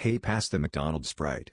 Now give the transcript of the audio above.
Hey pass the McDonald's Sprite.